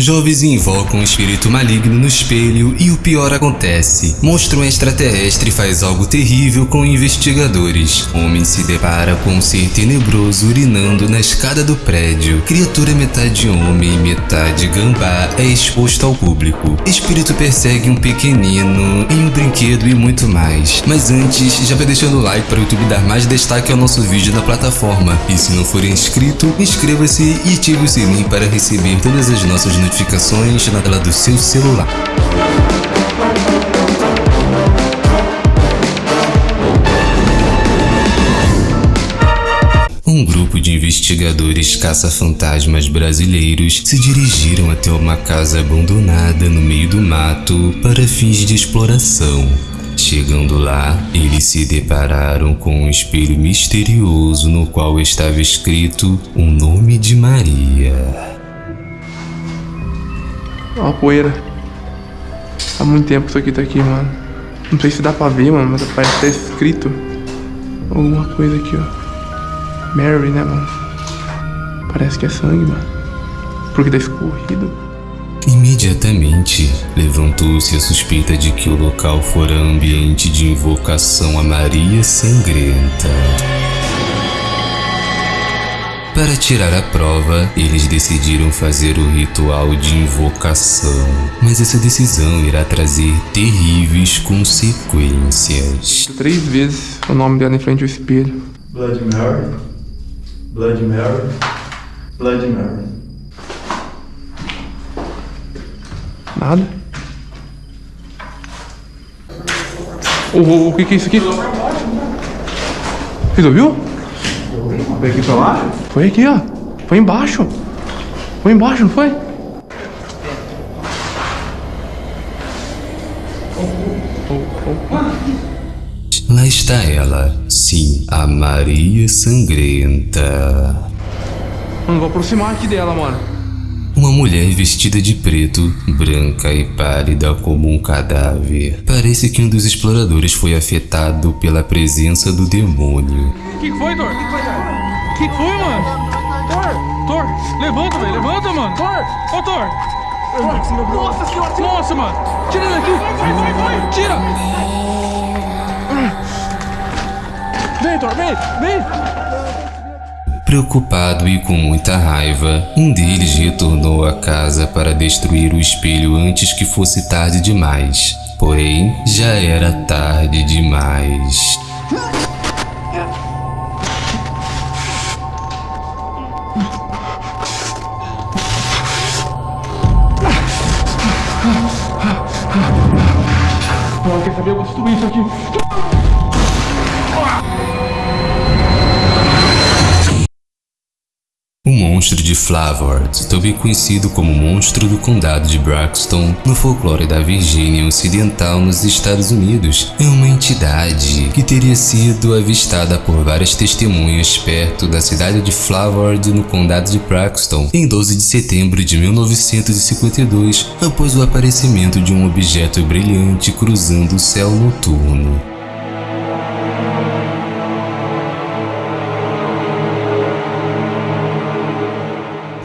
Jovens invocam um espírito maligno no espelho e o pior acontece. Monstro extraterrestre faz algo terrível com investigadores. Homem se depara com um ser tenebroso urinando na escada do prédio. Criatura metade homem e metade gambá é exposto ao público. Espírito persegue um pequenino em um brinquedo e muito mais. Mas antes, já vai deixando o like para o YouTube dar mais destaque ao nosso vídeo na plataforma. E se não for inscrito, inscreva-se e ative o sininho para receber todas as nossas notificações notificações na tela do seu celular. Um grupo de investigadores caça-fantasmas brasileiros se dirigiram até uma casa abandonada no meio do mato para fins de exploração. Chegando lá, eles se depararam com um espelho misterioso no qual estava escrito o nome de Maria. Ó a poeira. Há muito tempo isso aqui tá aqui, mano. Não sei se dá pra ver, mano, mas parece que tá escrito alguma coisa aqui, ó. Mary, né, mano? Parece que é sangue, mano. Porque tá escorrido. Imediatamente, levantou-se a suspeita de que o local fora ambiente de invocação a Maria Sangrenta. Para tirar a prova, eles decidiram fazer o ritual de invocação, mas essa decisão irá trazer terríveis consequências. Três vezes o nome dela em frente ao espelho. Blood Mary, Blood Mary, Blood Mary. Nada. O, o, o que, que é isso aqui? Você ouviu? Foi aqui pra lá? Foi aqui, ó. Foi embaixo. Foi embaixo, não foi? Lá está ela, sim, a Maria Sangrenta. Mano, vou aproximar aqui dela, mano. Uma mulher vestida de preto, branca e pálida como um cadáver. Parece que um dos exploradores foi afetado pela presença do demônio. Que, foi? O que, foi, Dor? que foi, mano? Thor! Thor! Levanta, velho! Levanta, mano! Thor! Ô, Thor! Nossa senhora! Nossa, mano! Tira daqui! Vai, vai, vai! Tira! Vem, Thor! Vem! Vem! Preocupado e com muita raiva, um deles retornou à casa para destruir o espelho antes que fosse tarde demais. Porém, já era tarde demais. Monstro de Flavord, também conhecido como monstro do condado de Braxton, no folclore da Virgínia Ocidental nos Estados Unidos, é uma entidade que teria sido avistada por várias testemunhas perto da cidade de Flavord, no condado de Braxton, em 12 de setembro de 1952, após o aparecimento de um objeto brilhante cruzando o céu noturno.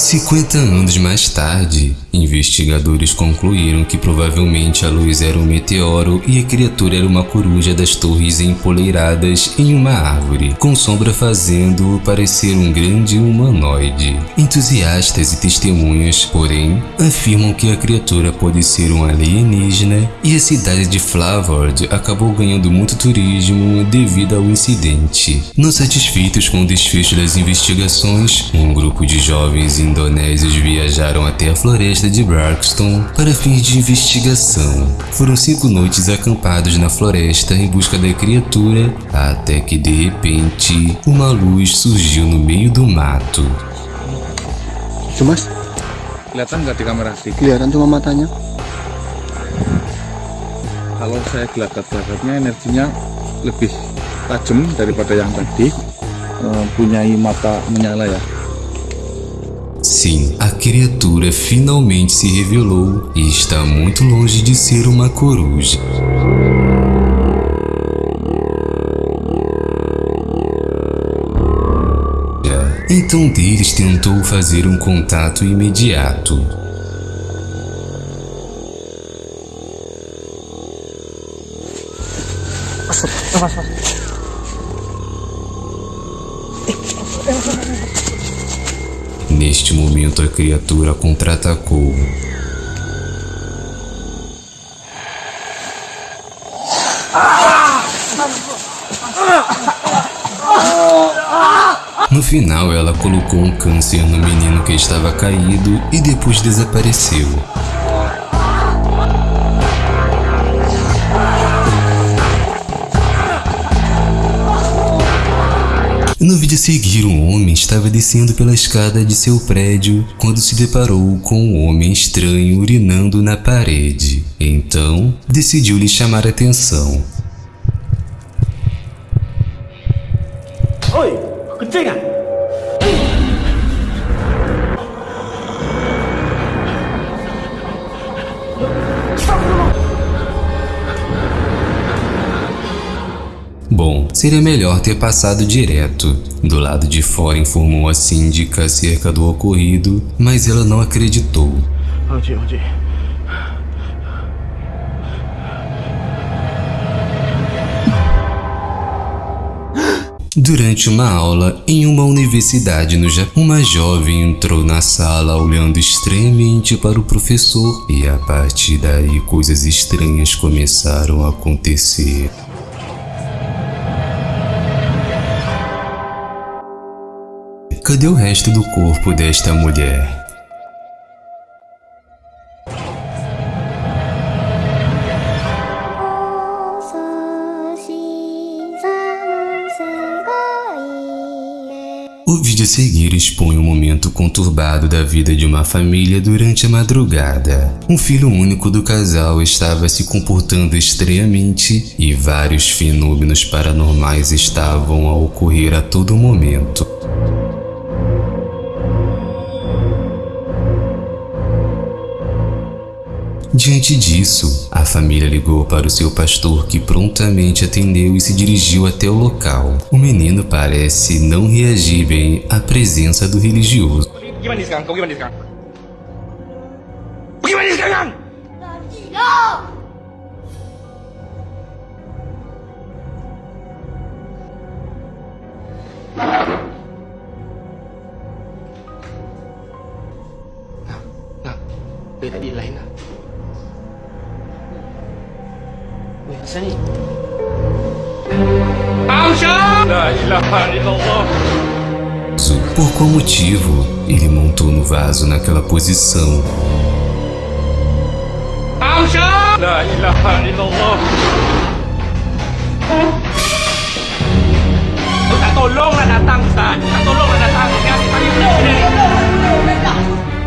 50 anos mais tarde, investigadores concluíram que provavelmente a luz era um meteoro e a criatura era uma coruja das torres empoleiradas em uma árvore, com sombra fazendo-o parecer um grande humanoide. Entusiastas e testemunhas, porém, afirmam que a criatura pode ser um alienígena e a cidade de Flavord acabou ganhando muito turismo devido ao incidente. Não satisfeitos com o desfecho das investigações, um grupo de jovens indo indonésios viajaram até a floresta de Braxton para fins de investigação. Foram cinco noites acampados na floresta em busca da criatura, até que de repente uma luz surgiu no meio do mato. Mas, Kelihatan nggak di kamera sih? kelihatan cuma matanya. Kalau saya gelagat-gelagatnya energinya lebih tajam daripada yang tadi. Eh, punyai mata menyala ya. Sim, a criatura finalmente se revelou e está muito longe de ser uma coruja. Então deles tentou fazer um contato imediato. Passa, passa, passa. Neste momento, a criatura contra-atacou. No final, ela colocou um câncer no menino que estava caído e depois desapareceu. No vídeo a seguir, um homem estava descendo pela escada de seu prédio quando se deparou com um homem estranho urinando na parede. Então, decidiu lhe chamar a atenção. Oi, kencing Bom, seria melhor ter passado direto. Do lado de fora informou a síndica acerca do ocorrido, mas ela não acreditou. Onde, onde? Durante uma aula em uma universidade no Japão, uma jovem entrou na sala olhando estranhamente para o professor e a partir daí coisas estranhas começaram a acontecer. Cadê o resto do corpo desta mulher? O vídeo a seguir expõe um momento conturbado da vida de uma família durante a madrugada. Um filho único do casal estava se comportando estranhamente e vários fenômenos paranormais estavam a ocorrer a todo momento. Diante disso, a família ligou para o seu pastor que prontamente atendeu e se dirigiu até o local. O menino parece não reagir bem à presença do religioso. Gimana Por qual motivo ele montou no vaso naquela posição?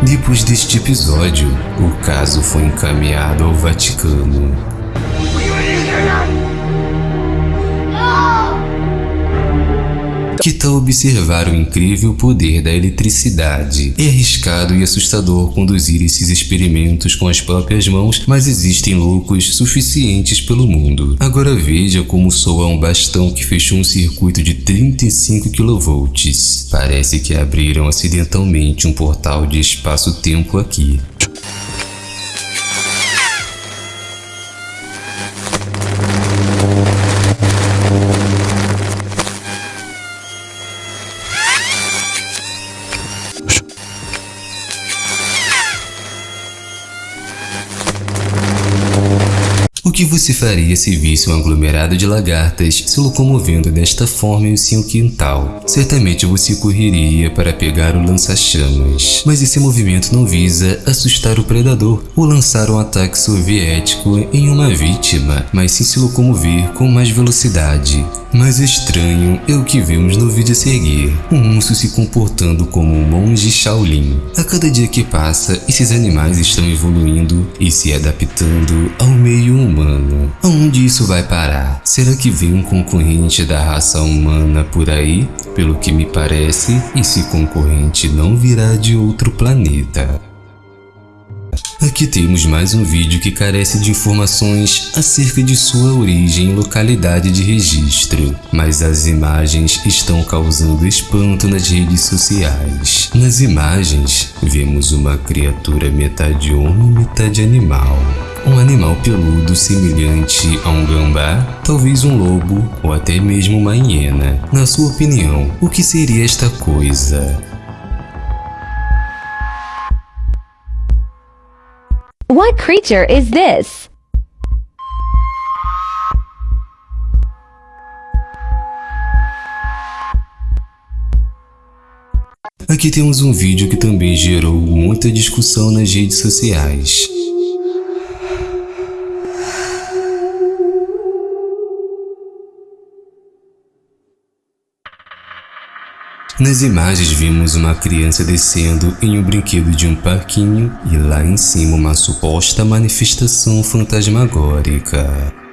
Depois deste episódio, o caso foi encaminhado ao Vaticano. Que tal observar o incrível poder da eletricidade? É arriscado e assustador conduzir esses experimentos com as próprias mãos, mas existem loucos suficientes pelo mundo. Agora veja como soa um bastão que fechou um circuito de 35 kV. Parece que abriram acidentalmente um portal de espaço-tempo aqui. O que você faria se visse um aglomerado de lagartas se locomovendo desta forma em seu quintal? Certamente você correria para pegar o lança-chamas. Mas esse movimento não visa assustar o predador ou lançar um ataque soviético em uma vítima, mas sim se locomover com mais velocidade. Mais estranho é o que vemos no vídeo a seguir. Um urso se comportando como um monge Shaolin. A cada dia que passa, esses animais estão evoluindo e se adaptando ao meio humano. Aonde isso vai parar? Será que vem um concorrente da raça humana por aí? Pelo que me parece, esse concorrente não virá de outro planeta. Aqui temos mais um vídeo que carece de informações acerca de sua origem e localidade de registro, mas as imagens estão causando espanto nas redes sociais. Nas imagens, vemos uma criatura metade homem e metade animal. Um animal peludo semelhante a um gambá, talvez um lobo ou até mesmo uma hiena. Na sua opinião, o que seria esta coisa? What creature is this? Aqui temos um vídeo que também gerou muita discussão nas redes sociais. Nas imagens vimos uma criança descendo em um brinquedo de um parquinho e lá em cima uma suposta manifestação fantasmagórica.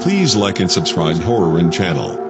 Please like and subscribe Horror and channel.